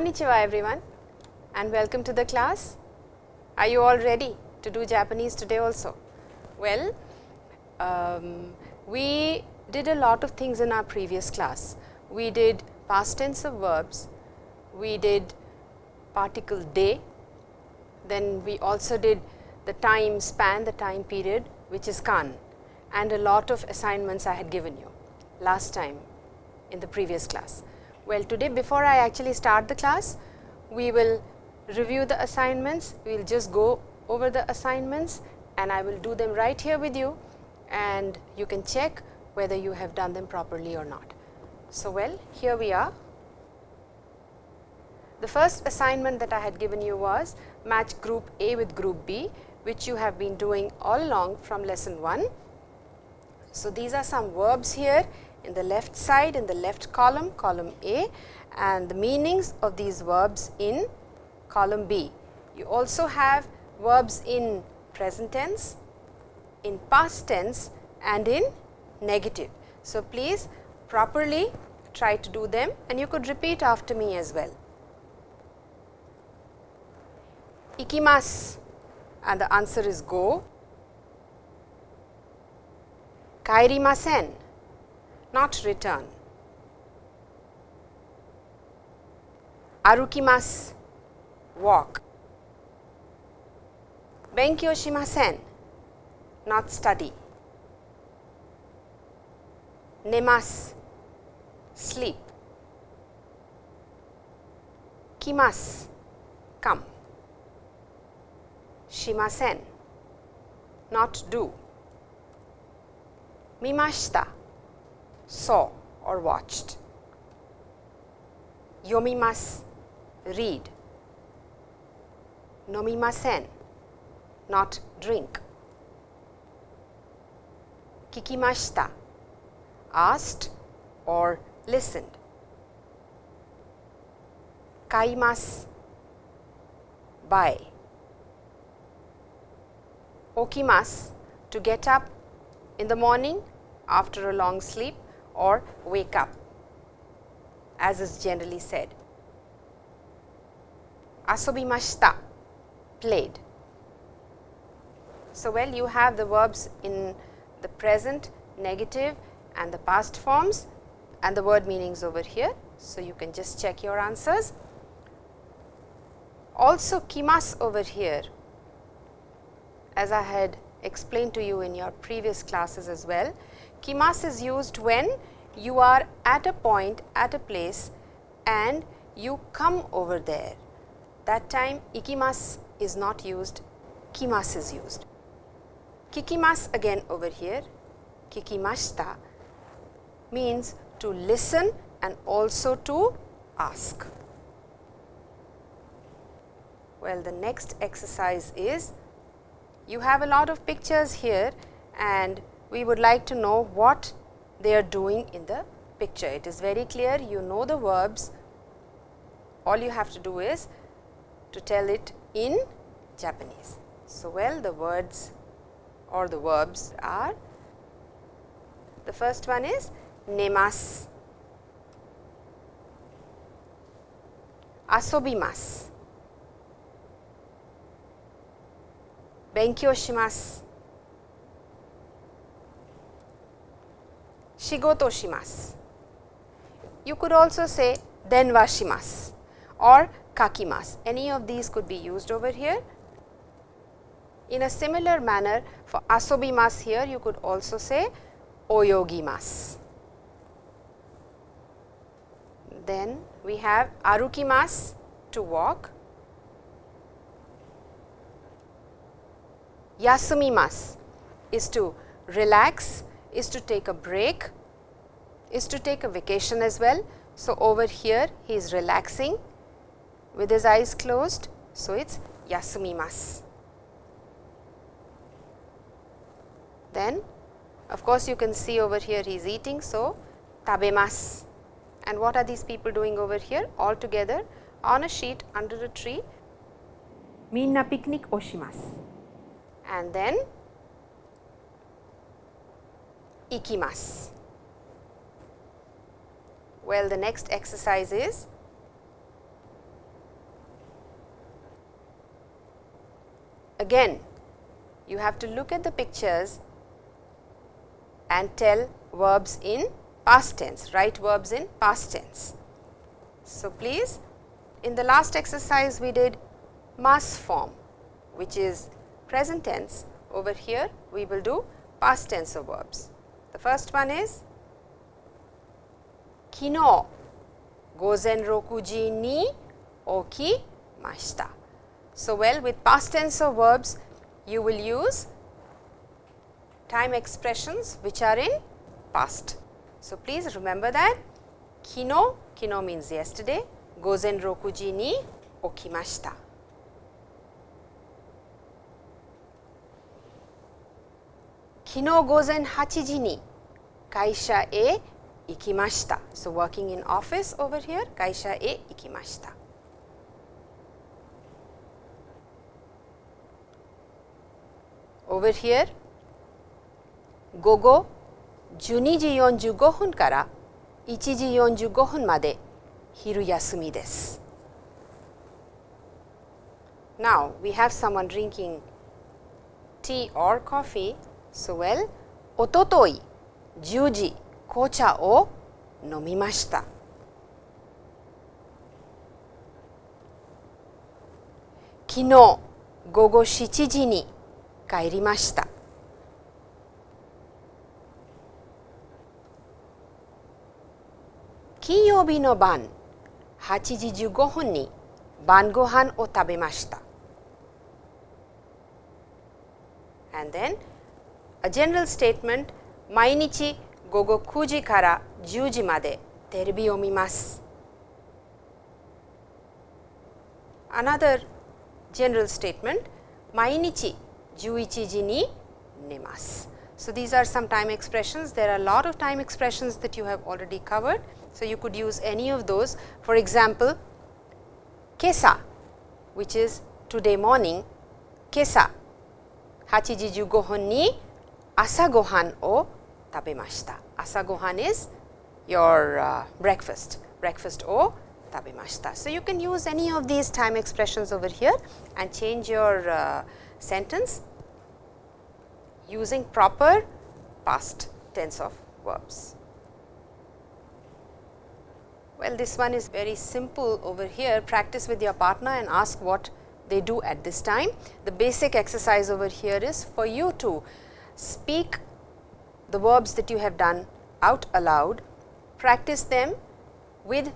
Konnichiwa everyone and welcome to the class. Are you all ready to do Japanese today also? Well, um, we did a lot of things in our previous class. We did past tense of verbs, we did particle day, then we also did the time span, the time period which is kan and a lot of assignments I had given you last time in the previous class. Well, today before I actually start the class, we will review the assignments, we will just go over the assignments and I will do them right here with you and you can check whether you have done them properly or not. So, well here we are. The first assignment that I had given you was match group A with group B which you have been doing all along from lesson 1. So, these are some verbs here in the left side in the left column, column A and the meanings of these verbs in column B. You also have verbs in present tense, in past tense and in negative. So, please properly try to do them and you could repeat after me as well. Ikimasu and the answer is go. Kairimasen not return. Arukimas walk. Benkyou shimasen not study. Nemas sleep. Kimas come. Shimasen not do. Mimashita saw or watched. Yomimasu read. Nomimasen not drink. Kikimashita asked or listened. Kaimasu buy. Okimasu to get up in the morning after a long sleep or wake up as is generally said. Asobimashita played. So, well you have the verbs in the present, negative and the past forms and the word meanings over here. So, you can just check your answers. Also kimas over here as I had explained to you in your previous classes as well. Kimas is used when you are at a point at a place and you come over there. That time ikimas is not used, kimas is used. Kikimas again over here, kikimashita means to listen and also to ask. Well, the next exercise is you have a lot of pictures here and we would like to know what they are doing in the picture. It is very clear you know the verbs, all you have to do is to tell it in Japanese. So, well the words or the verbs are the first one is nemasu, asobimasu, benkyou shigoto shimasu. You could also say denwa shimasu or kakimasu. Any of these could be used over here. In a similar manner for asobimasu here you could also say oyogimasu. Then we have arukimasu to walk, yasumimasu is to relax is to take a break, is to take a vacation as well. So, over here he is relaxing with his eyes closed. So, it is yasumimasu. Then of course, you can see over here he is eating. So, tabemasu and what are these people doing over here all together on a sheet under a tree minna picnic oshimasu and then ikimasu. Well, the next exercise is again you have to look at the pictures and tell verbs in past tense, write verbs in past tense. So, please in the last exercise we did mass form which is present tense over here we will do past tense of verbs. The first one is kino gozen rokuji ni okimashita. So, well with past tense of verbs you will use time expressions which are in past. So, please remember that kino, kino means yesterday, gozen rokuji ni okimashita. 昨日午前8時 に会社へ行きました。So working in office over here 会社へ行きました。Over here 午後12時45分から1時45分まで昼休みです。Now we have someone drinking tea or coffee So well, おととい10時 紅茶を飲みました。昨日午後7時に帰りました。金曜日の晩8時15分に晩ご飯を食べました。And then A general statement 毎日午後9時から10時までテレビを見ます。Another general statement 毎日11時に寝ます。So, these are some time expressions. There are a lot of time expressions that you have already covered. So, you could use any of those. For example, kesa which is today morning, kesa 8時15分に朝ごはんを tabemashita. Asa gohan is your uh, breakfast, breakfast o tabemashita. So, you can use any of these time expressions over here and change your uh, sentence using proper past tense of verbs. Well, this one is very simple over here. Practice with your partner and ask what they do at this time. The basic exercise over here is for you to speak the verbs that you have done out aloud, practice them with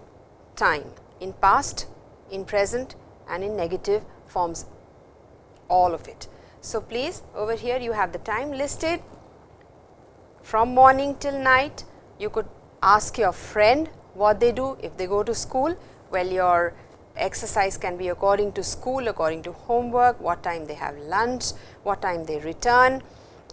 time in past, in present and in negative forms all of it. So, please over here you have the time listed from morning till night you could ask your friend what they do if they go to school well your exercise can be according to school according to homework what time they have lunch what time they return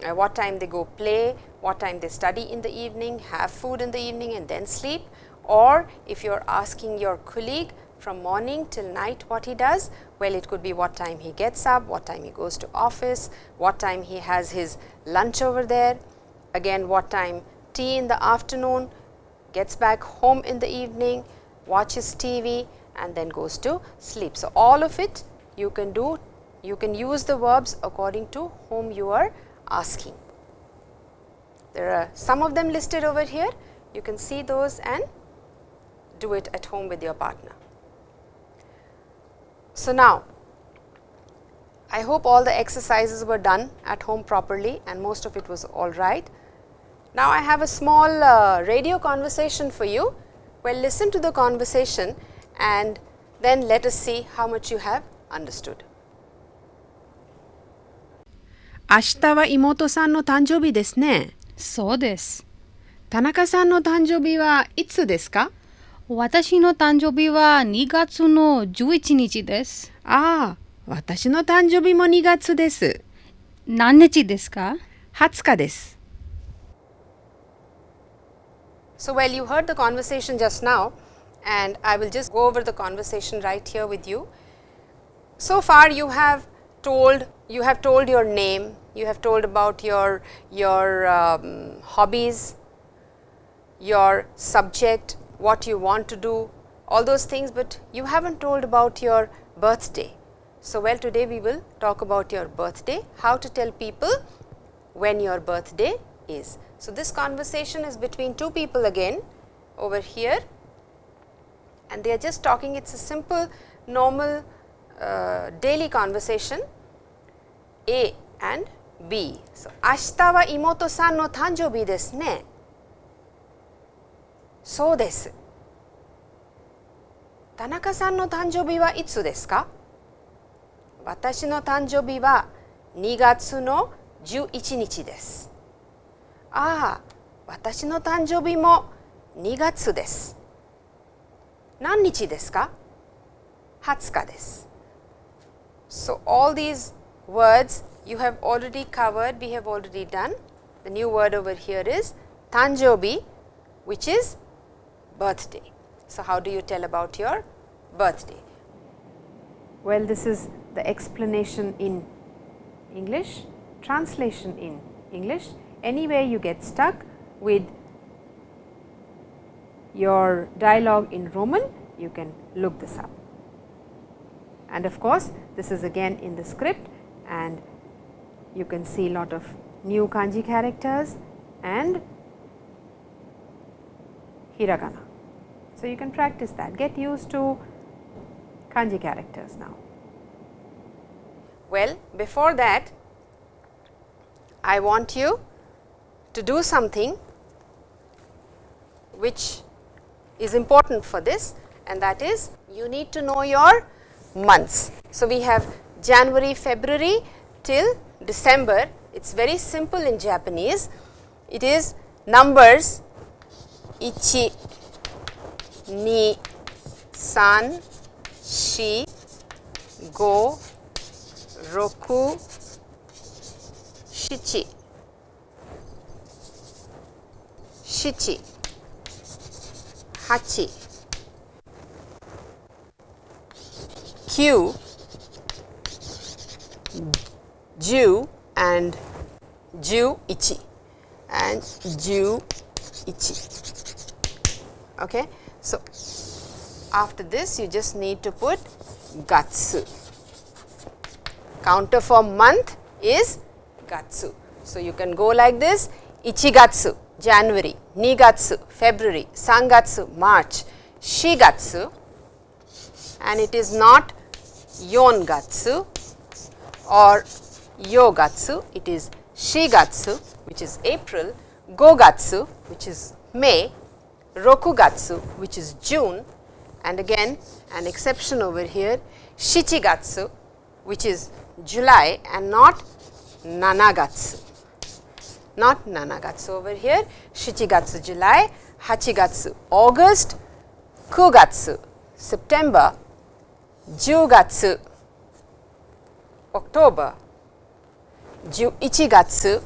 uh, what time they go play, what time they study in the evening, have food in the evening and then sleep or if you are asking your colleague from morning till night what he does, well it could be what time he gets up, what time he goes to office, what time he has his lunch over there, again what time tea in the afternoon, gets back home in the evening, watches TV and then goes to sleep. So, all of it you can do, you can use the verbs according to whom you are asking. There are some of them listed over here. You can see those and do it at home with your partner. So, now I hope all the exercises were done at home properly and most of it was all right. Now, I have a small uh, radio conversation for you. Well, listen to the conversation and then let us see how much you have understood. 明日は妹さんの誕生日ですね。 そうです。田中さんの誕生日はいつですか私の誕生日は2月の11日です。ああ、私の誕生日も2月です。何日ですか ?20 日です。So, well, you heard the conversation just now and I will just go over the conversation right here with you. So far, you have told, you have told your name, you have told about your, your um, hobbies, your subject, what you want to do, all those things, but you have not told about your birthday. So, well today we will talk about your birthday, how to tell people when your birthday is. So, this conversation is between two people again over here and they are just talking it is a simple normal uh, daily conversation A and B. 明日は妹さんの誕生日ですね。そうです。田中さんの誕生日はいつですか？私の誕生日は2月の11日です。ああ、私の誕生日も2月です。何日ですか ?20 日です。So, all these words you have already covered, we have already done. The new word over here is tanjobi, which is birthday. So, how do you tell about your birthday? Well, this is the explanation in English, translation in English. Anywhere you get stuck with your dialogue in Roman, you can look this up. And of course, this is again in the script and you can see a lot of new kanji characters and hiragana. So, you can practice that, get used to kanji characters now. Well, before that I want you to do something which is important for this and that is you need to know your months. So, we have January, February till December, it is very simple in Japanese. It is numbers ichi, ni, san, shi, go, roku, shichi, shichi, hachi, kyu, Ju and Ju ichi and Ju ichi. Okay. So, after this you just need to put gatsu. Counter for month is gatsu. So, you can go like this ichigatsu January, nigatsu February, sangatsu March, shigatsu and it is not yongatsu or Yogatsu, it is Shigatsu which is April, Gogatsu which is May, Rokugatsu which is June and again an exception over here Shichigatsu which is July and not Nanagatsu. Not Nanagatsu over here, Shichigatsu July, Hachigatsu August, Kugatsu September, Jugatsu October, Ichigatsu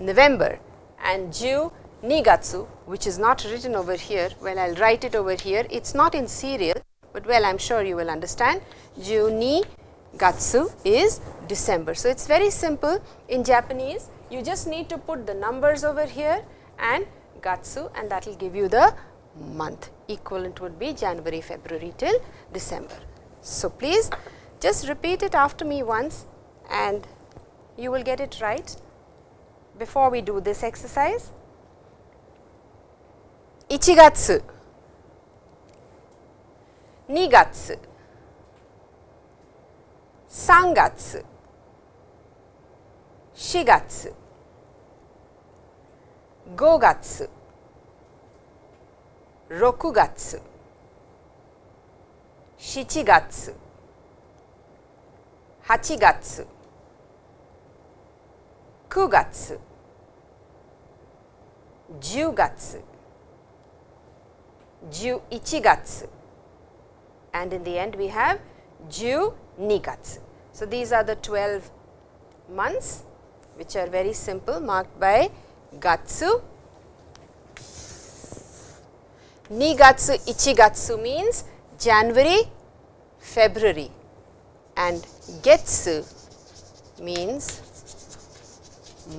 November and Ju Nigatsu which is not written over here. Well, I will write it over here. It is not in serial, but well I am sure you will understand. Ju ni gatsu is December. So, it is very simple in Japanese you just need to put the numbers over here and gatsu and that will give you the month equivalent would be January, February till December. So, please just repeat it after me once and you will get it right before we do this exercise. Ichigatsu, Nigatsu, Sangatsu, Shigatsu, Gogatsu, Rokugatsu, Shichigatsu, Hachigatsu, 9月10月11月 and in the end we have 12. So, these are the 12 months which are very simple marked by gatsu. Nigatsu ichigatsu means January, February and getsu means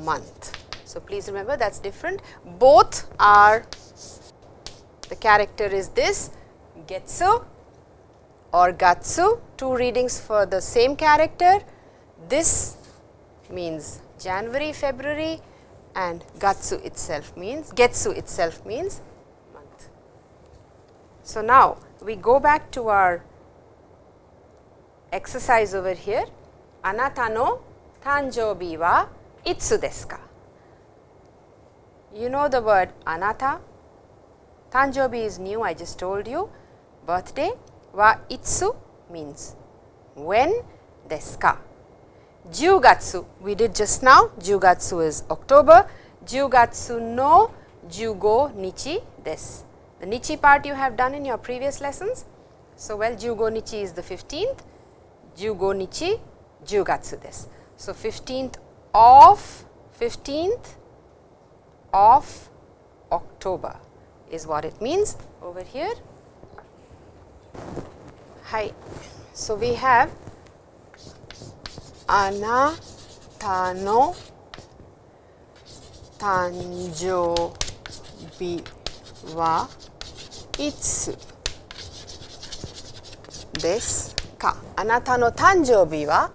month. So, please remember that is different. Both are the character is this getsu or gatsu, two readings for the same character. This means January, February and gatsu itself means, getsu itself means month. So, now we go back to our exercise over here. Anata no tanjobi wa itsu desu ka? You know the word anata, tanjobi is new I just told you, birthday wa itsu means when desu ka? Jugatsu we did just now, Jugatsu is October, Jugatsu no Jugo nichi desu. The nichi part you have done in your previous lessons. So, well Jugo nichi is the 15th, Jugo nichi Jugatsu desu. So, 15th of 15th of October is what it means over here. Hi. So, we have anata no tanjoubi wa itsu desu ka? Anata no tanjoubi wa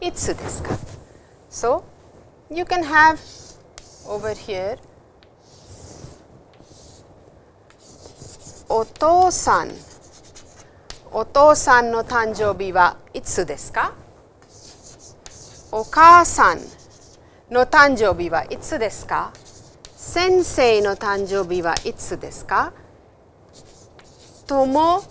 itsu desu ka? So, you can have over here Otōsan, Otōsan no tanjoubi wa itsu desu ka? Okasan no tanjoubi wa itsu desu ka? Sensei no tanjoubi wa itsu desu ka? Tomo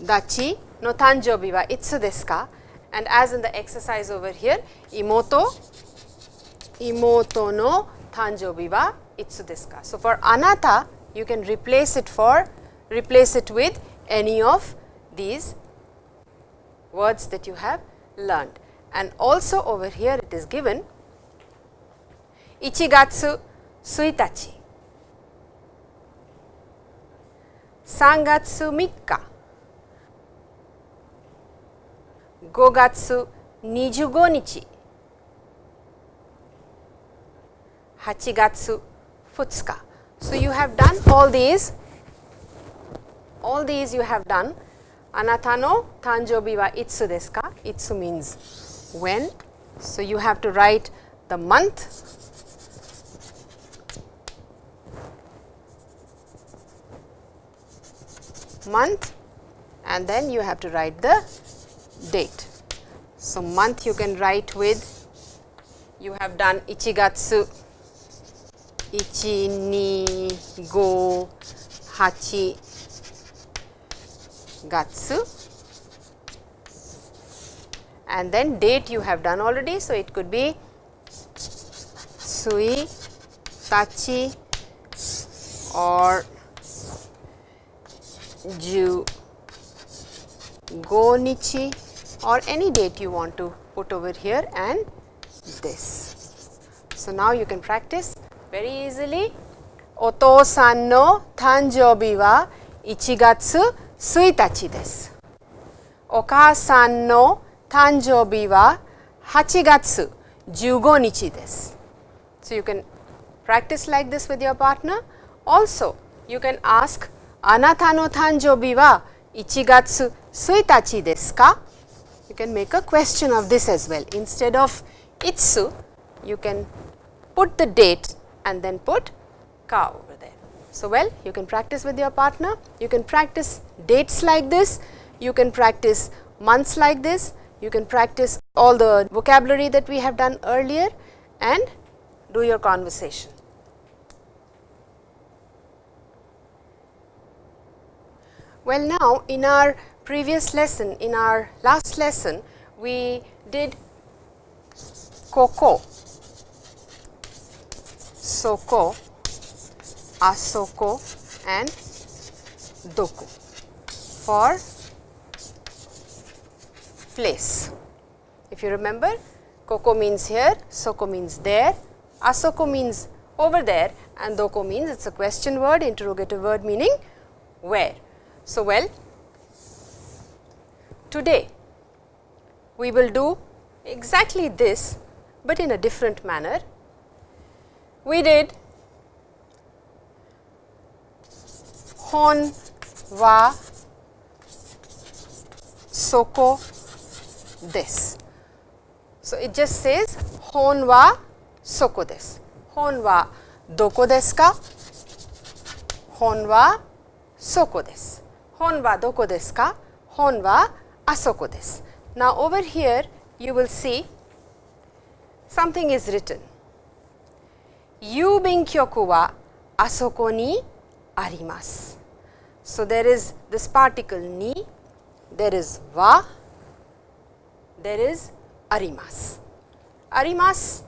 dachi no tanjoubi wa itsu desu ka? And as in the exercise over here, 妹妹の誕生日はいつですか So for あなた you can replace it for replace it with any of these words that you have learned. And also over here it is given 1月1日3月3日5月25日 Hachigatsu Futsuka. So, you have done all these, all these you have done. Anata no tanjobi wa itsu desu ka? Itsu means when. So, you have to write the month month and then you have to write the date. So, month you can write with you have done Ichigatsu 1 2 5 8 gatsu and then date you have done already. So, it could be sui tachi or ju go nichi or any date you want to put over here and this. So, now you can practice very easily. Oto san no tanjobi wa 1月1日です。お母さんの誕生日は8月15日です。So, you can practice like this with your partner. Also, you can ask あなたの誕生日は1月1日ですか You can make a question of this as well. Instead of itsu, you can put the date and then put ka over there. So, well you can practice with your partner, you can practice dates like this, you can practice months like this, you can practice all the vocabulary that we have done earlier and do your conversation. Well, now in our previous lesson, in our last lesson, we did koko, soko, asoko and doko for place. If you remember, koko means here, soko means there, asoko means over there and doko means it is a question word, interrogative word meaning where. So, well today we will do exactly this, but in a different manner. We did hon wa soko this. So, it just says hon wa soko desu. Hon wa doko desu ka? Hon wa soko desu. Hon wa doko desu ka? Hon wa asoko desu. Now, over here you will see something is written. Yubinkyoku wa asoko ni arimasu. So, there is this particle ni, there is there is arimasu. Arimasu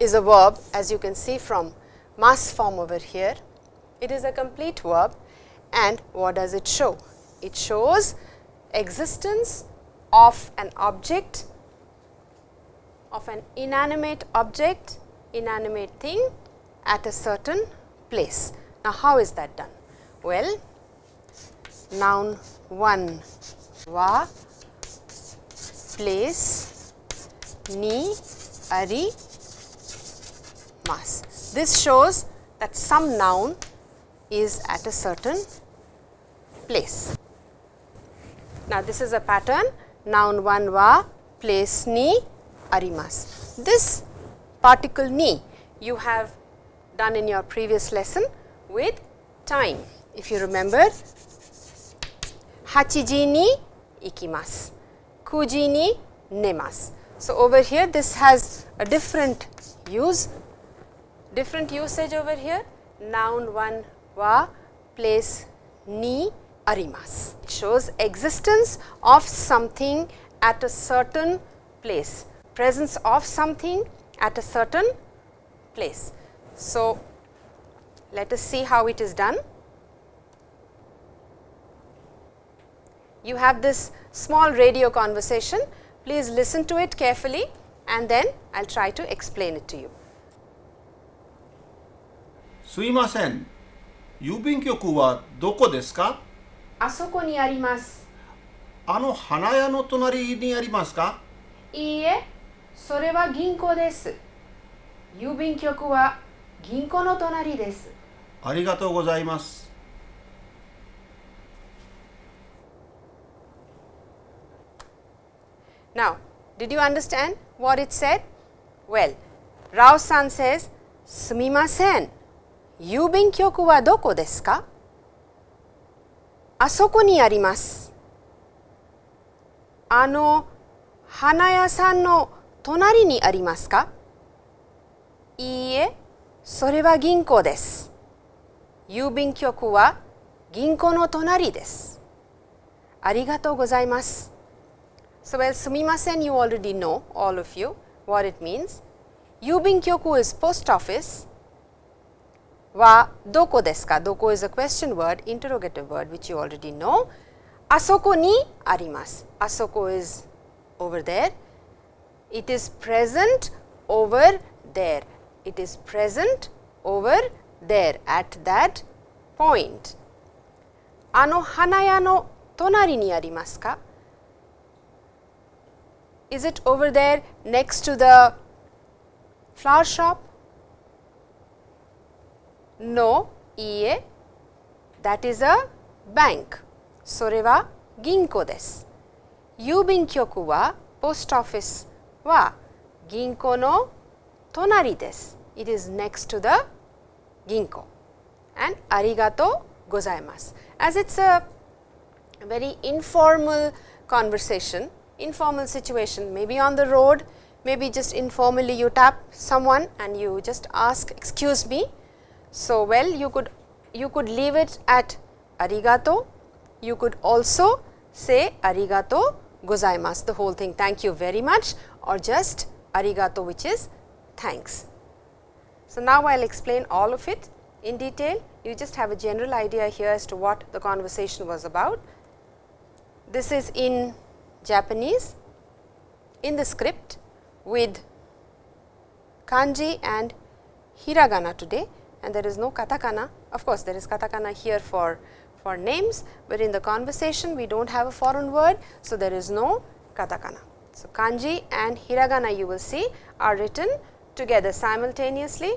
is a verb as you can see from mas form over here. It is a complete verb and what does it show? It shows existence of an object, of an inanimate object, inanimate thing at a certain place. Now, how is that done? Well, noun 1 wa place ni ari mas. This shows that some noun is at a certain place. Now, this is a pattern noun 1 wa place ni arimas. This particle ni you have done in your previous lesson with time. If you remember, hachiji ni ikimasu, kuji ni nemasu. So, over here this has a different use, different usage over here, noun 1 wa place ni arimasu. It shows existence of something at a certain place, presence of something at a certain place. So, let us see how it is done. You have this small radio conversation, please listen to it carefully and then I will try to explain it to you. すいません郵便局はどこですかあそこにあります。あの花屋の隣にありますかいいえ、 それは銀行です。郵便局は銀行の隣です。ありがとうございます Now, did you understand what it said? Well, Rao san says, すみません。郵便局はどこですか?あそこにあります。あの花屋さんの隣にありますかいいえ、それは銀行です。郵便局は銀行の隣です。ありがとうございます。So, well, sumimasen, you already know, all of you, what it means. Yubinkyoku is post office. Wa doko desu ka? Doko is a question word, interrogative word, which you already know. Asoko ni arimasu. Asoko is over there. It is present over there. It is present over there at that point. Ano hanaya no tonari ni arimasu ka? Is it over there next to the flower shop? No, iie, that is a bank. それは銀行です。郵便局は post office は銀行の隣です。It is next to the 銀行 and ありがとうございます。As it's a very informal conversation, informal situation, maybe on the road, maybe just informally you tap someone and you just ask, excuse me. So, well you could you could leave it at arigato, you could also say arigato gozaimasu, the whole thing, thank you very much or just arigato which is thanks. So, now I will explain all of it in detail, you just have a general idea here as to what the conversation was about. This is in Japanese in the script with kanji and hiragana today and there is no katakana. Of course, there is katakana here for, for names, but in the conversation we do not have a foreign word. So, there is no katakana. So, kanji and hiragana you will see are written together simultaneously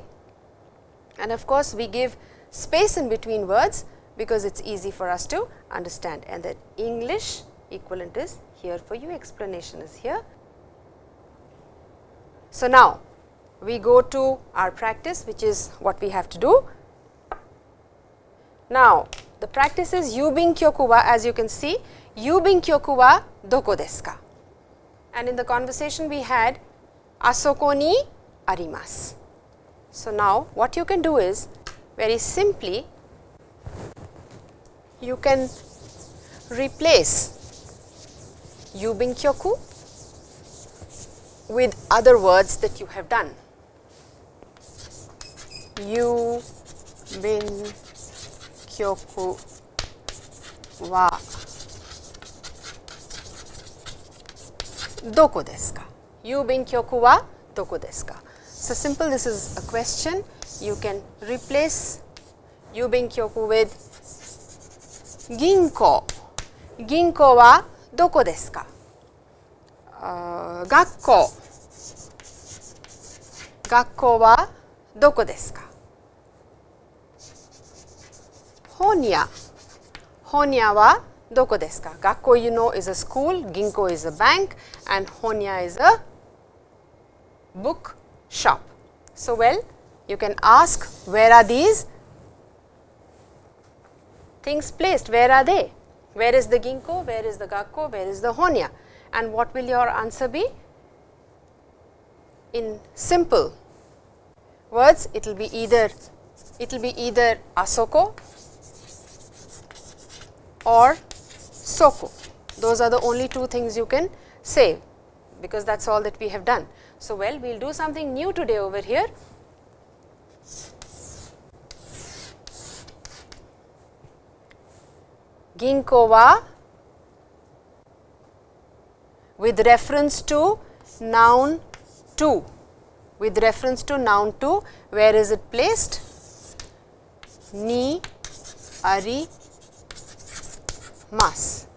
and of course, we give space in between words because it is easy for us to understand and the English equivalent is here for you explanation is here. So, now we go to our practice which is what we have to do. Now, the practice is yubin kyoku wa as you can see yubin kyoku wa doko desu ka and in the conversation we had asoko ni arimasu. So, now what you can do is very simply you can replace yubin kyoku with other words that you have done. Yubin kyoku wa doko desu ka? Yubin kyoku wa doko desu ka? So, simple this is a question you can replace yubin kyoku with ginko. Ginko wa doko desu ka? Uh, gakko. Gakko wa doko desu ka? Honya. Honya wa doko desu ka? Gakko you know is a school, ginko is a bank and honya is a book shop. So, well you can ask where are these things placed, where are they? Where is the ginko, where is the gakko, where is the honya and what will your answer be? In simple words it will be either it will be either asoko or soko. Those are the only two things you can say because that is all that we have done. So, well we will do something new today over here. Ginko wa with reference to noun 2, with reference to noun 2, where is it placed? Ni, ari, mas.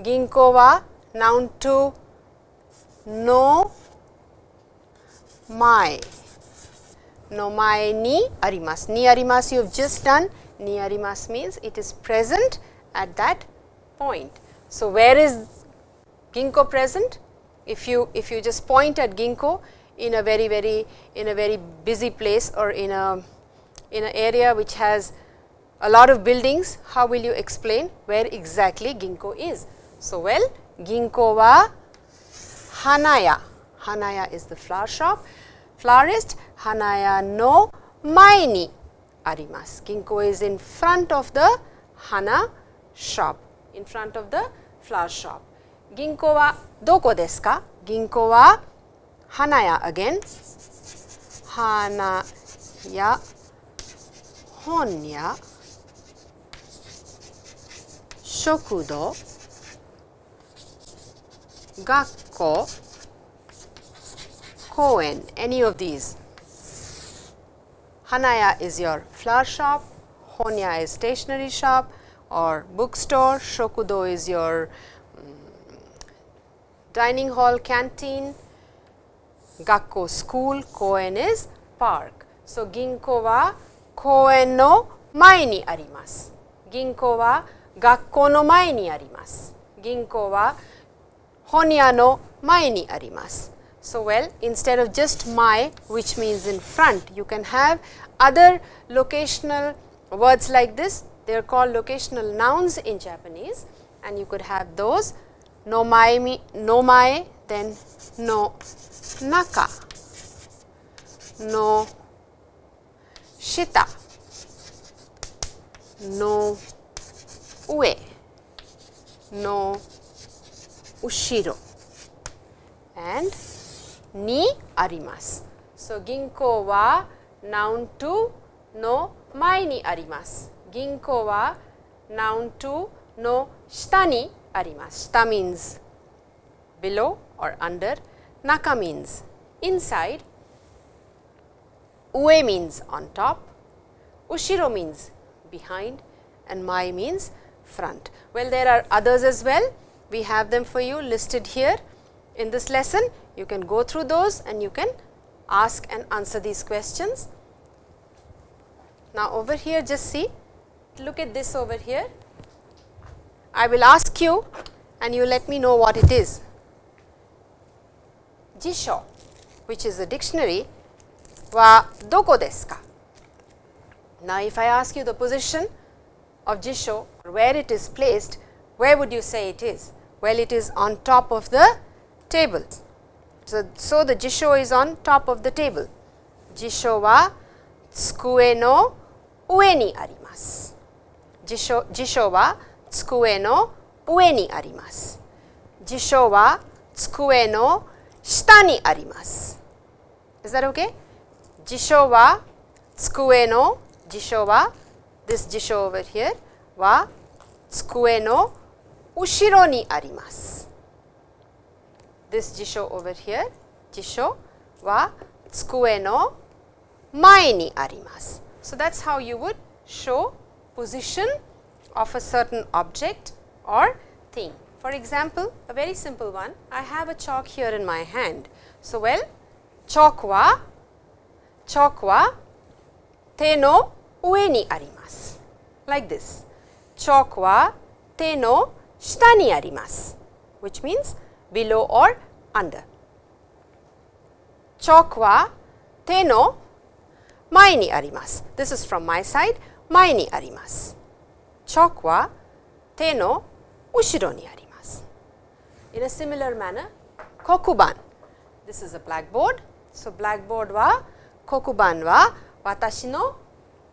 Ginko wa noun 2, no, my. No mai ni arimasu. Ni arimasu you have just done. Ni arimasu means it is present at that point. So, where is ginko present? If you if you just point at ginko in a very very in a very busy place or in a in an area which has a lot of buildings, how will you explain where exactly ginko is? So, well ginko wa hanaya, hanaya is the flower shop, florist hanaya no mai ni arimasu. Ginko is in front of the hana shop, in front of the flower shop. Ginko wa doko desu ka? Ginko wa hanaya again. Hanaya, honya, shokudo, gakko, koen, any of these. Hanaya is your flower shop, honya is stationery shop. Or bookstore, shokudo is your um, dining hall canteen, gakko school, koen is park. So, ginko wa koen no mae ni arimasu. Ginko wa gakko no mae ni arimasu. Ginko wa honya no mae ni arimasu. So, well instead of just my which means in front you can have other locational words like this they are called locational nouns in Japanese and you could have those no mae mi, no mae then no naka no shita no ue. No. Ushiro. And ni arimasu. So, ginko wa noun to no mai ni arimasu. Ginko wa noun to no shita ni arimasu. Shita means below or under, naka means inside, ue means on top, ushiro means behind. And mai means front. Well, there are others as well. We have them for you listed here in this lesson. You can go through those and you can ask and answer these questions. Now, over here just see look at this over here. I will ask you and you let me know what it is. Jisho, which is a dictionary, wa doko desu ka? Now, if I ask you the position of Jisho, where it is placed, where would you say it is? Well, it is on top of the table. So, so the Jisho is on top of the table. Jisho wa tsukue no ue ni arimasu. Jisho, jisho wa tsukue no ue ni arimasu. Jisho wa tsukue no shita ni arimasu. Is that okay? Jisho wa tsukue no jisho wa this jisho over here wa tsukue no ushiro ni arimasu. This jisho over here jisho wa tsukue no mae ni arimasu. So, that is how you would show position of a certain object or thing. For example, a very simple one, I have a chalk here in my hand. So, well, chalk wa, chalk wa te no ue ni like this. Chalk wa te no shita ni arimasu, which means below or under. Chalk wa te no mae ni arimasu. This is from my side, mae ni arimasu. Chalk wa te no ushiro ni arimasu. In a similar manner, kokuban. This is a blackboard. So, blackboard wa kokuban wa watashi no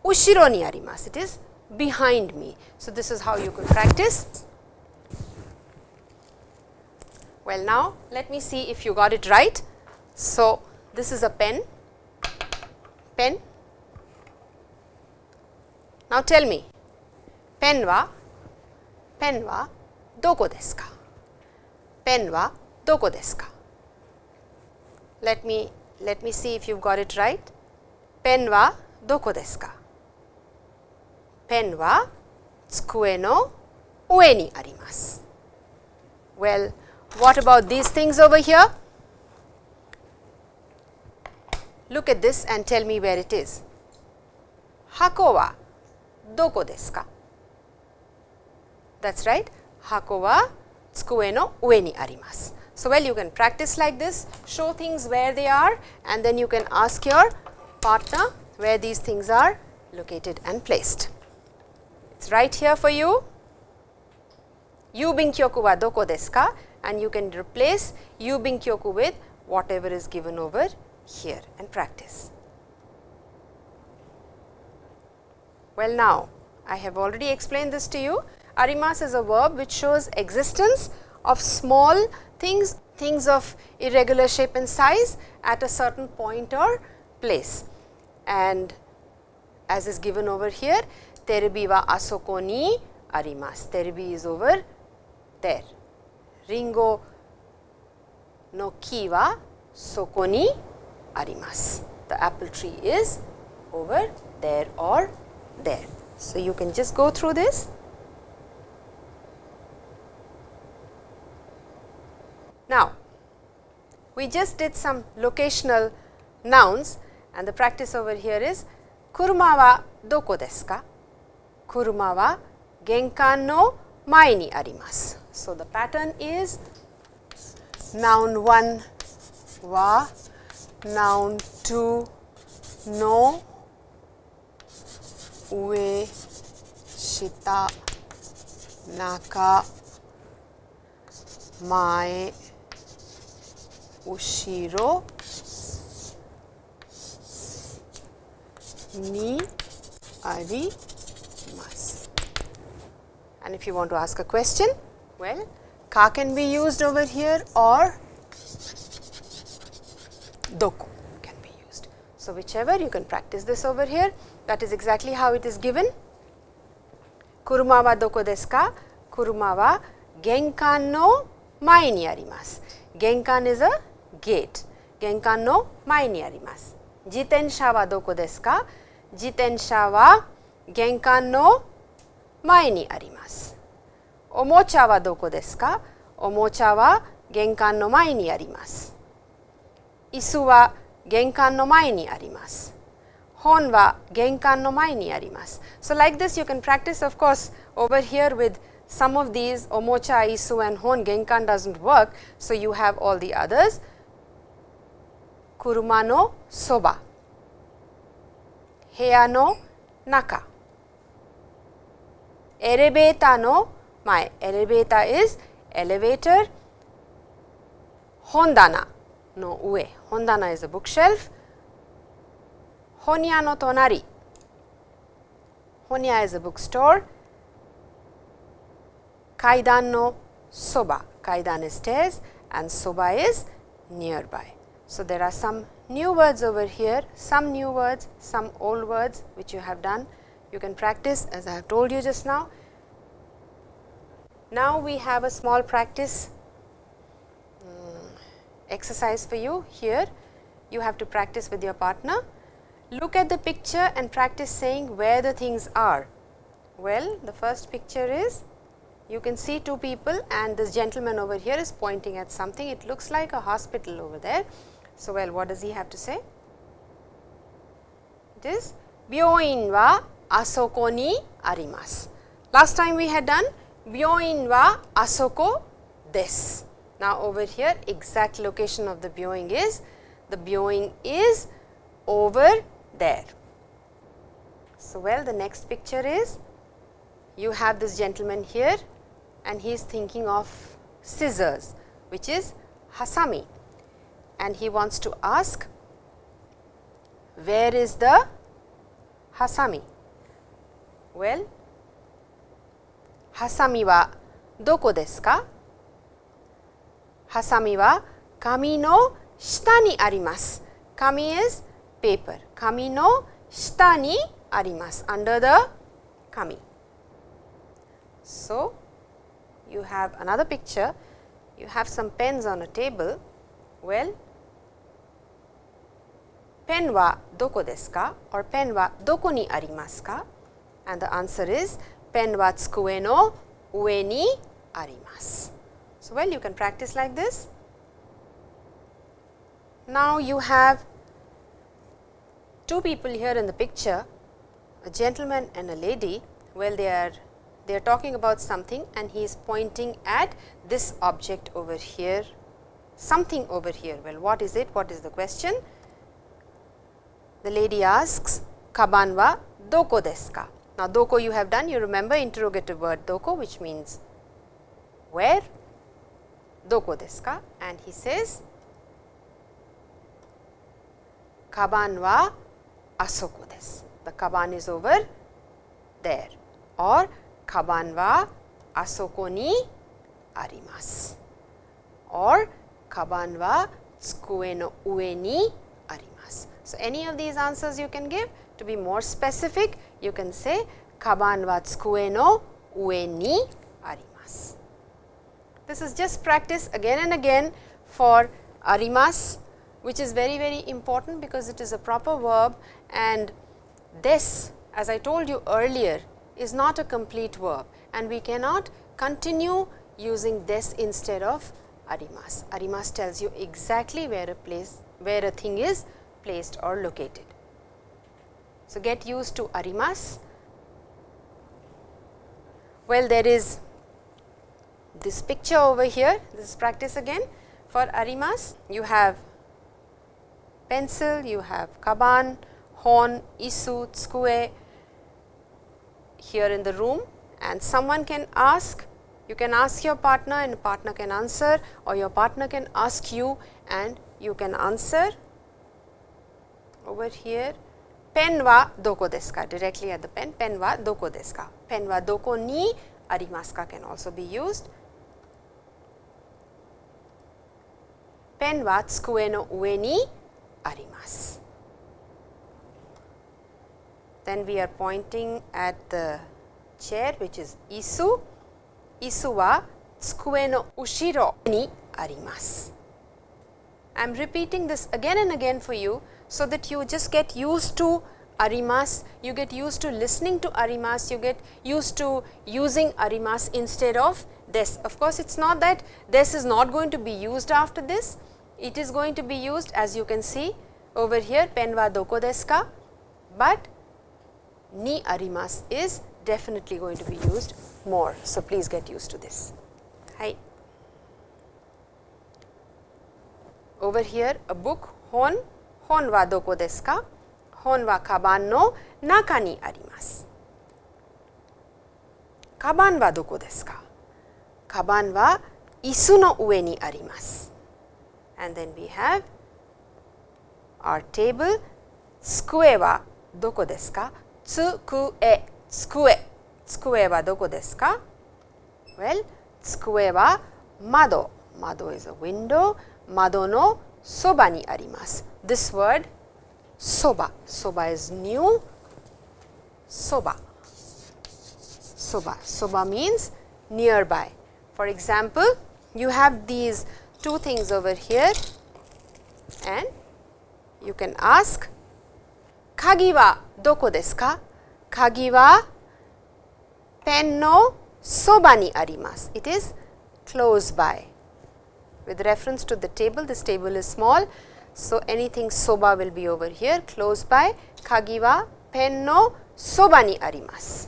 ushiro ni arimasu. It is behind me. So, this is how you could practice. Well, now let me see if you got it right. So, this is a pen, pen. Now, tell me, pen wa, pen wa doko desu ka? Pen wa doko desu ka? Let me, let me see if you got it right. Pen wa doko desu ka? Well, what about these things over here? Look at this and tell me where it is. Hako wa doko desu ka? That is right. Hako wa tsukue no ue ni arimasu. So, well you can practice like this, show things where they are and then you can ask your partner where these things are located and placed. It is right here for you. Yubin kyoku wa doko desu ka? And you can replace yubin kyoku with whatever is given over here and practice. Well, now I have already explained this to you. Arimas is a verb which shows existence of small things, things of irregular shape and size at a certain point or place. And as is given over here, terebi wa asoko ni arimasu. Terebi is over there. Ringo no ki wa soko ni arimasu. The apple tree is over there or there. So, you can just go through this. Now, we just did some locational nouns and the practice over here is kuruma wa doko desu ka? Kuruma wa genkan no mae ni arimasu. So, the pattern is noun 1 wa, noun 2 no, ue, shita, naka, mae, ushiro, ni arimasu. And if you want to ask a question, well, ka can be used over here or doko can be used. So, whichever you can practice this over here that is exactly how it is given. Kuruma wa doko desu ka? Kuruma wa genkan no mae ni arimasu. Genkan is a gate. Genkan no mae ni arimasu. Jitensha wa doko desu ka? Jitensha wa genkan no mae ni arimasu. Omocha wa doko desu ka? Omocha wa genkan no mae ni arimasu. Isu wa genkan no mae ni arimasu. hon wa genkan no mae ni arimasu. So, like this you can practice of course, over here with some of these omocha, isu and hon genkan does not work. So, you have all the others kuruma no soba, heya no naka, elevator no mae, elevator is elevator, hondana. No ue, hondana is a bookshelf, honya no tonari, honya is a bookstore, kaidan no soba, kaidan is stairs and soba is nearby. So, there are some new words over here, some new words, some old words which you have done. You can practice as I have told you just now. Now, we have a small practice um, exercise for you here. You have to practice with your partner. Look at the picture and practice saying where the things are. Well, the first picture is you can see two people and this gentleman over here is pointing at something. It looks like a hospital over there. So, well what does he have to say? It is Byoin asoko ni arimasu. Last time we had done Byoin wa asoko desu. Now, over here exact location of the Byoin is the Byoin is over there. So, well the next picture is you have this gentleman here and he is thinking of scissors which is hasami and he wants to ask where is the hasami? Well, hasami wa doko desu ka? Hasami wa kami no shita ni arimasu. Kami is paper. Kami no shita ni arimasu, under the kami. So, you have another picture, you have some pens on a table. Well, pen wa doko desu ka or pen wa doko ni arimasu ka? And the answer is pen wa tsukue no ue ni arimasu. So, well you can practice like this. Now, you have two people here in the picture, a gentleman and a lady. Well, they are they are talking about something and he is pointing at this object over here, something over here. Well, what is it? What is the question? The lady asks, Kaban wa doko desu ka? Now, doko you have done, you remember interrogative word doko which means where, doko desu ka? And he says, Kaban wa asoko desu. The kaban is over there or kaban wa asoko ni arimasu or kaban wa tsukue no ue ni arimasu. So, any of these answers you can give to be more specific you can say kaban wa tsukue no ue ni arimasu. This is just practice again and again for arimasu which is very very important because it is a proper verb and this as I told you earlier is not a complete verb and we cannot continue using this instead of arimas. Arimas tells you exactly where a place where a thing is placed or located. So, get used to arimas. Well, there is this picture over here, this is practice again for arimas. You have pencil, you have kaban, hon, isu, tsukue here in the room and someone can ask, you can ask your partner and partner can answer or your partner can ask you and you can answer over here pen wa doko desu ka? Directly at the pen. Pen wa doko desu ka? Pen wa doko ni arimasu ka can also be used. Pen wa tsukue no ue ni arimasu. Then we are pointing at the chair which is isu. Isu wa tsukue no ushiro ni arimasu. I am repeating this again and again for you so that you just get used to arimas, you get used to listening to arimas, you get used to using arimas instead of this. Of course, it is not that this is not going to be used after this, it is going to be used as you can see over here pen wa doko desu ka, but ni arimas is definitely going to be used more. So, please get used to this. Hi. Over here a book hon, hon wa doko desu ka? Hon wa kaban no naka ni arimasu. Kaban wa doko desu ka? Kaban wa isu no ue ni arimasu. And then we have our table, tsukue wa doko desu ka? Tsukue, tsukue, tsukue wa doko desu ka? Well, tsukue wa mado, mado is a window, mado no soba ni arimasu. This word soba, soba is new, soba, soba, soba means nearby. For example, you have these two things over here and you can ask kagi wa doko desu ka? Kagi wa pen no soba ni arimasu. It is close by. With reference to the table, this table is small. So, anything soba will be over here close by. Kagi wa pen no soba ni arimasu.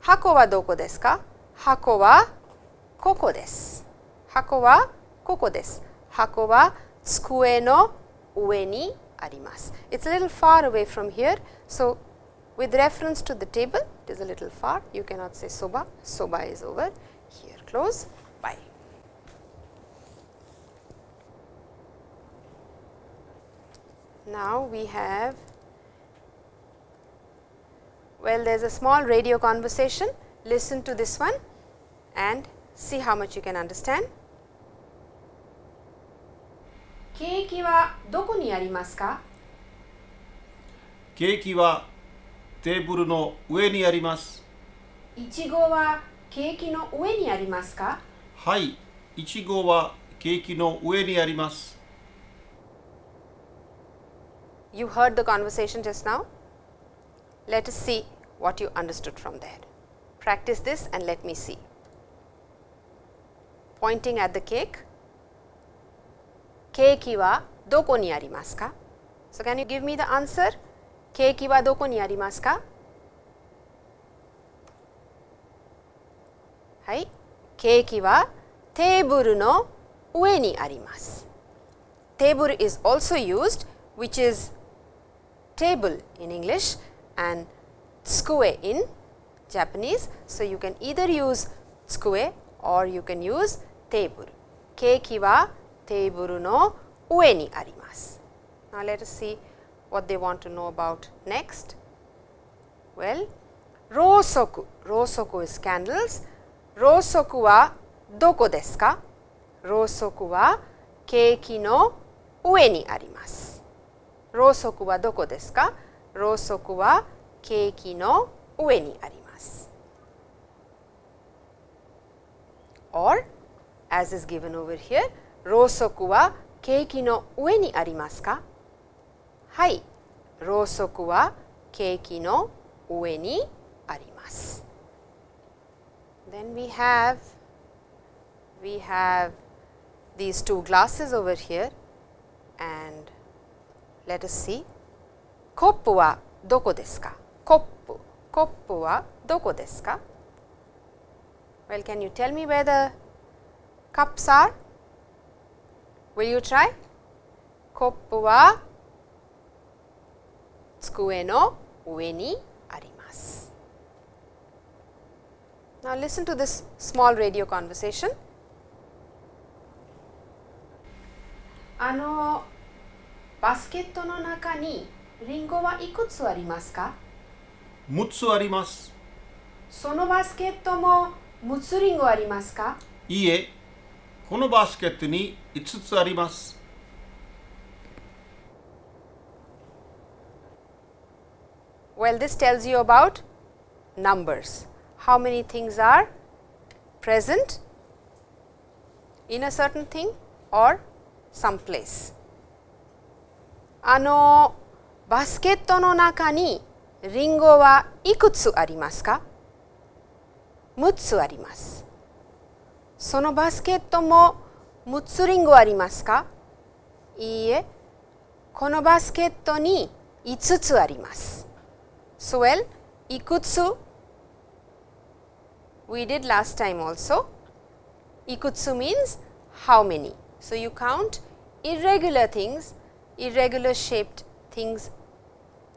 Hako wa doko desu ka? Hako wa koko desu. Hako wa koko desu. Hako wa tsukue no ue ni arimasu. It is a little far away from here. So, with reference to the table, it is a little far. You cannot say soba. Soba is over here close Now, we have well there is a small radio conversation listen to this one and see how much you can understand. ケーキはどこにありますかケーキはテーブルの上にあります。いちごはケーキの上にありますかはい、いちごはケーキの上にあります。you heard the conversation just now. Let us see what you understood from there. Practice this and let me see. Pointing at the cake, keiki wa doko ni arimasu ka? So, can you give me the answer? Keiki wa doko ni arimasu ka? はい、ケーキはテーブルの上にあります。Table is also used which is table in English and tsukue in Japanese. So, you can either use tsukue or you can use table. Keiki wa table no ue ni arimasu. Now, let us see what they want to know about next. Well, rosoku, rosoku is candles. Rosoku wa doko desu ka? Rosoku wa keiki no ue ni arimasu. そくはケーキの上にあります。ろうそくはどこですかろうそくはケーキの上にあります。or as is given over here ろうそくはケーキの上にありますかはい、ろうそくはケーキの上にあります。Then we have we have these two glasses over here and let us see コップはどこですかコップコップはどこですか Well, can you tell me where the cups are? Will you try? コップは机の上にあります。Now, listen to this small radio conversation. あの バスケットの中にリンゴはいくつありますか6つあります。そのバスケットも6つリンゴありますかいいえ、このバスケットに5つあります。 Well, this tells you about numbers. How many things are present in a certain thing or some place. あのバスケットの中にリンゴはいくつありますか ?6 つあります。そのバスケットも6つリンゴありますかいいえ、このバスケットに5つあります。So well, いくつ we did last time also. Ikutsu means how many. So, you count irregular things, irregular shaped things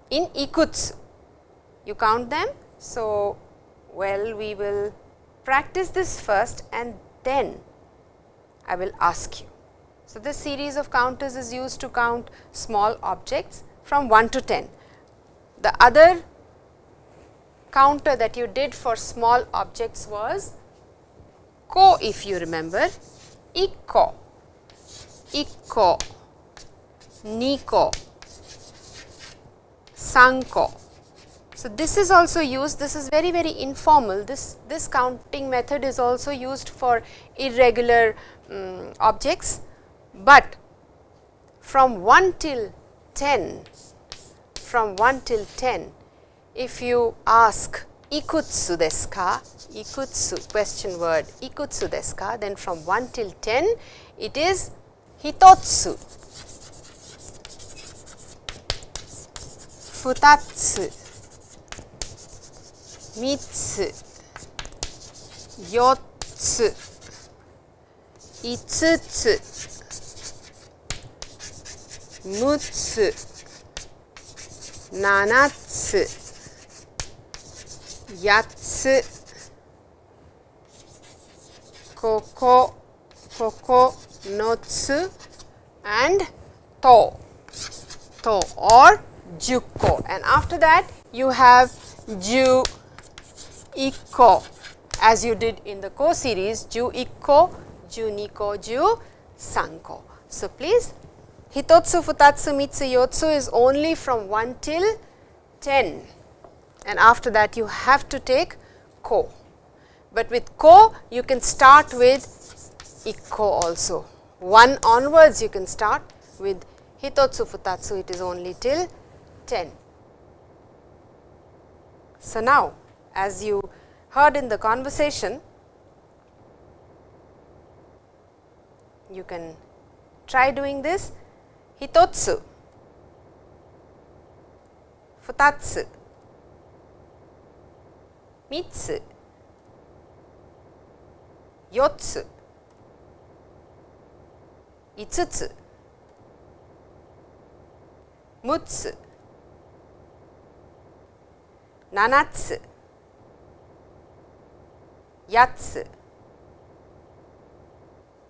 in ikutsu. You count them. So, well we will practice this first and then I will ask you. So, this series of counters is used to count small objects from 1 to 10. The other counter that you did for small objects was ko if you remember, ikko, ikko, niko, sanko. So, this is also used, this is very very informal, this, this counting method is also used for irregular um, objects, but from 1 till 10, from 1 till 10, if you ask ikutsu desu ka, ikutsu question word ikutsu desu ka, then from 1 till 10 it is hitotsu, 二つ。三つ。四つ。五つ。六つ。七つ。八つ。ここ。ここ。のつ。and と。と。or Juko and after that you have Ju Iko as you did in the co series Ju Iko, Ju Niko, Ju Sanko. So, please Hitotsu, Futatsu, Mitsu, Yotsu is only from 1 till 10 and after that you have to take ko. But with ko you can start with Ikko also. 1 onwards you can start with Hitotsu, Futatsu it is only till 10. So, now as you heard in the conversation you can try doing this hitotsu futatsu 3つ4つ5つ6つ7つ8つ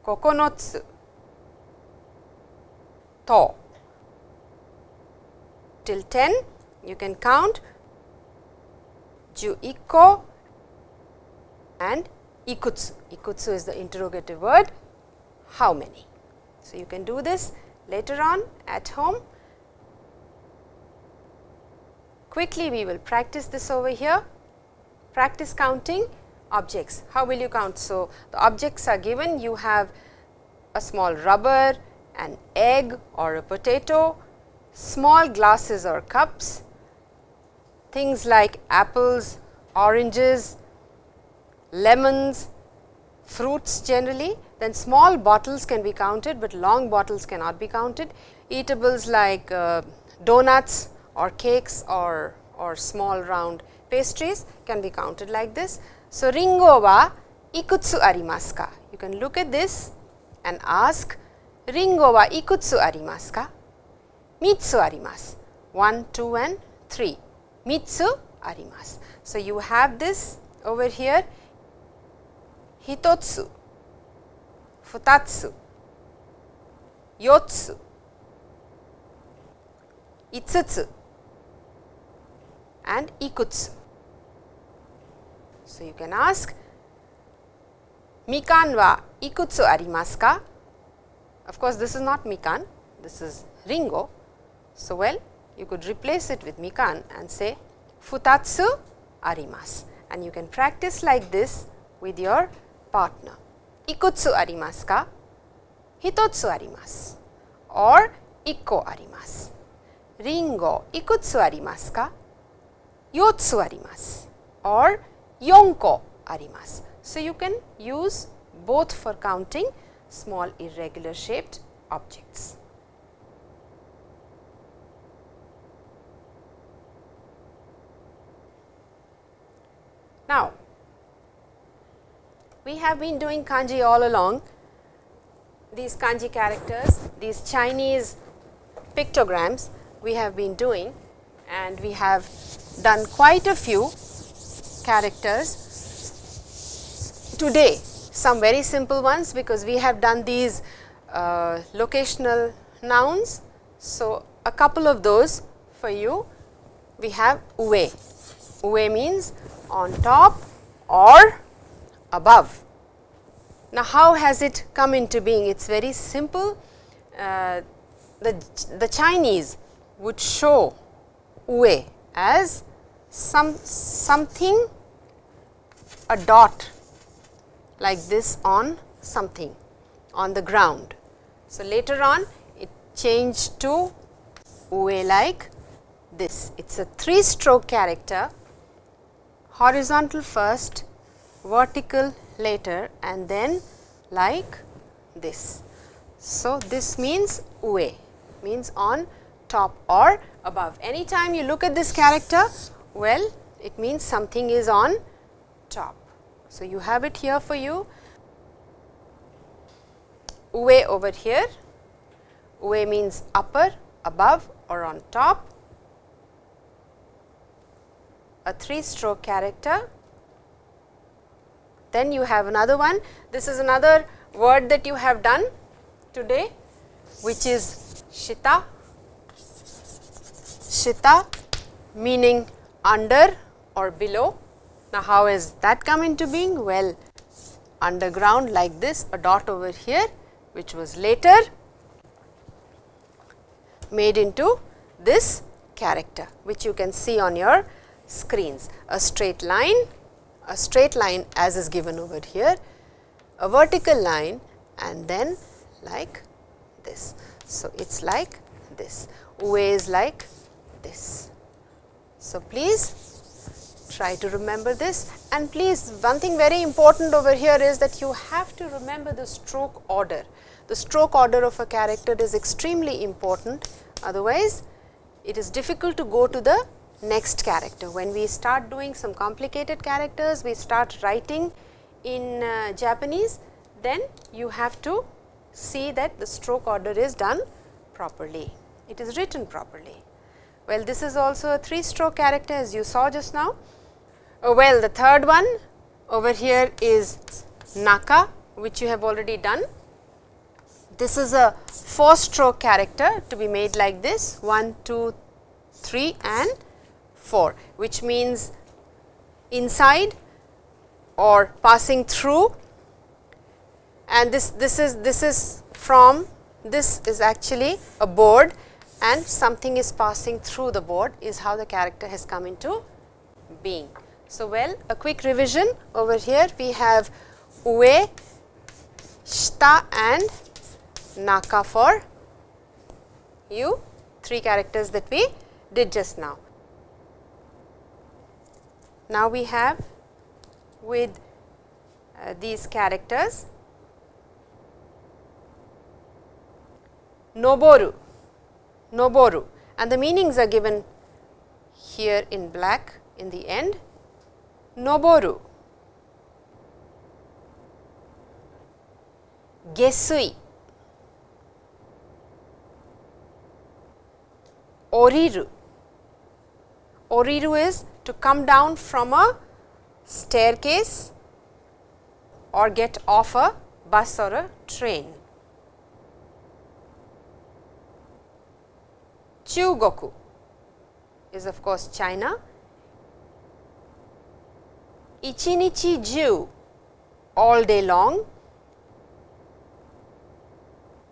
9つと till 10 you can count 11個 and ikutsu. Ikutsu is the interrogative word how many. So, you can do this later on at home. Quickly we will practice this over here. Practice counting objects. How will you count? So, the objects are given you have a small rubber, an egg or a potato, small glasses or cups, things like apples, oranges, lemons, fruits generally, then small bottles can be counted, but long bottles cannot be counted. Eatables like uh, donuts or cakes or, or small round pastries can be counted like this. So, ringo wa ikutsu arimasu ka? You can look at this and ask ringo wa ikutsu arimasu ka? Mitsu arimasu, 1, 2 and 3. Mitsu arimasu. So, you have this over here hitotsu, futatsu, yotsu, itsutsu and ikutsu. So, you can ask mikan wa ikutsu arimasu ka? Of course, this is not mikan, this is ringo. So, well you could replace it with mikan and say futatsu arimasu and you can practice like this with your partner. Ikutsu arimasu ka? Hitotsu arimasu or ikko arimasu. Ringo ikutsu arimasu ka? 4つあります or 4個あります。So, you can use both for counting small irregular shaped objects. Now, we have been doing kanji all along, these kanji characters, these Chinese pictograms we have been doing and we have done quite a few characters today some very simple ones because we have done these uh, locational nouns. So, a couple of those for you we have ue. Ue means on top or above. Now, how has it come into being? It is very simple. Uh, the, the Chinese would show ue as some something a dot like this on something on the ground. So, later on it changed to ue like this. It is a 3 stroke character horizontal first, vertical later and then like this. So, this means ue means on top or above. Anytime you look at this character, well it means something is on top. So, you have it here for you ue over here, ue means upper, above or on top, a 3 stroke character. Then you have another one, this is another word that you have done today which is shita, shita meaning under or below. Now, how has that come into being? Well, underground like this, a dot over here, which was later made into this character, which you can see on your screens. A straight line, a straight line as is given over here, a vertical line and then like this. So, it is like this, ue is like this. So, please try to remember this and please one thing very important over here is that you have to remember the stroke order. The stroke order of a character is extremely important otherwise it is difficult to go to the next character. When we start doing some complicated characters, we start writing in uh, Japanese, then you have to see that the stroke order is done properly, it is written properly. Well, this is also a 3 stroke character as you saw just now. Oh, well, the third one over here is Naka which you have already done. This is a 4 stroke character to be made like this 1, 2, 3 and 4 which means inside or passing through and this, this is this is from this is actually a board and something is passing through the board is how the character has come into being. So, well a quick revision over here we have ue, shita and naka for you three characters that we did just now. Now, we have with uh, these characters Noboru, Noboru and the meanings are given here in black in the end. Noboru, Gesui, Oriru. Oriru is to come down from a staircase or get off a bus or a train. Chugoku is of course China. Ichinichi ju all day long.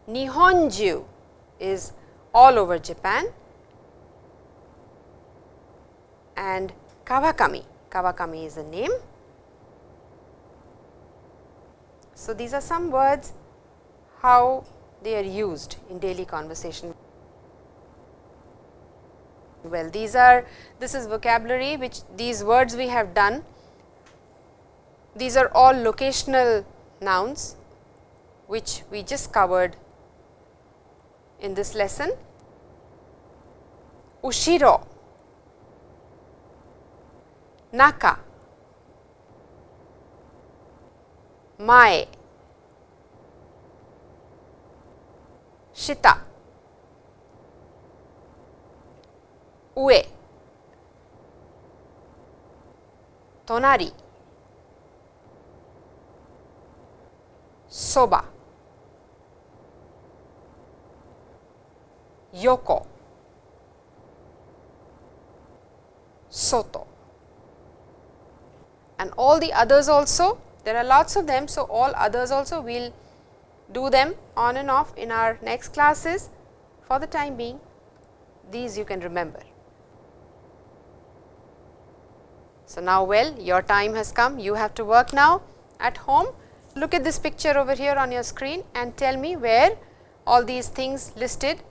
Nihonju is all over Japan and Kawakami, Kawakami is a name. So, these are some words how they are used in daily conversation. Well, these are this is vocabulary which these words we have done. These are all locational nouns which we just covered in this lesson. Ushiro, Naka, mae, shita, ue, soba, yoko, soto and all the others also there are lots of them. So, all others also we will do them on and off in our next classes. For the time being these you can remember. So, now well your time has come you have to work now at home look at this picture over here on your screen and tell me where all these things listed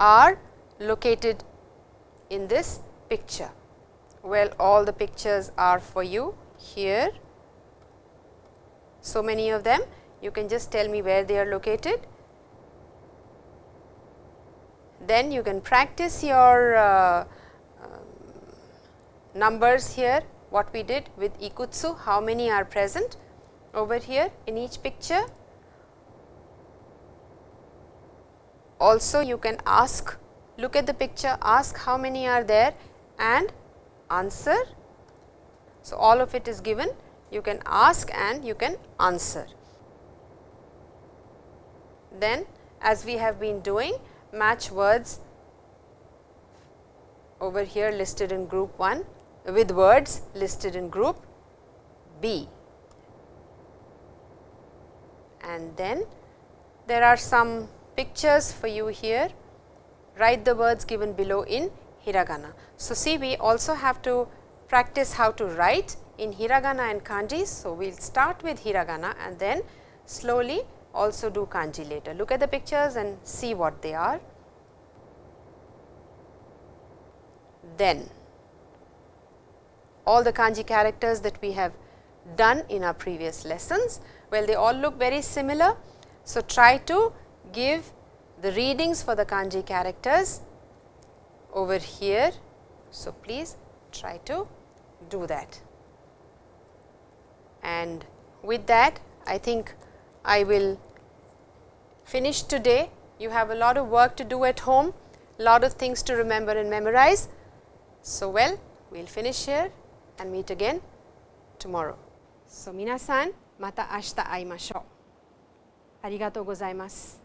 are located in this picture. Well, all the pictures are for you here. So many of them you can just tell me where they are located. Then you can practice your uh, um, numbers here what we did with ikutsu how many are present over here in each picture. Also you can ask look at the picture ask how many are there and answer. So, all of it is given you can ask and you can answer. Then as we have been doing match words over here listed in group 1 with words listed in group B. And then there are some pictures for you here, write the words given below in hiragana. So, see we also have to practice how to write in hiragana and kanji. So, we will start with hiragana and then slowly also do kanji later. Look at the pictures and see what they are. Then all the kanji characters that we have done in our previous lessons, well they all look very similar. So, try to give the readings for the kanji characters over here. So, please try to do that. And with that I think I will finish today. You have a lot of work to do at home, a lot of things to remember and memorize. So, well we will finish here and meet again tomorrow. So, minasan mata ashita aimashou. ありがとうございます。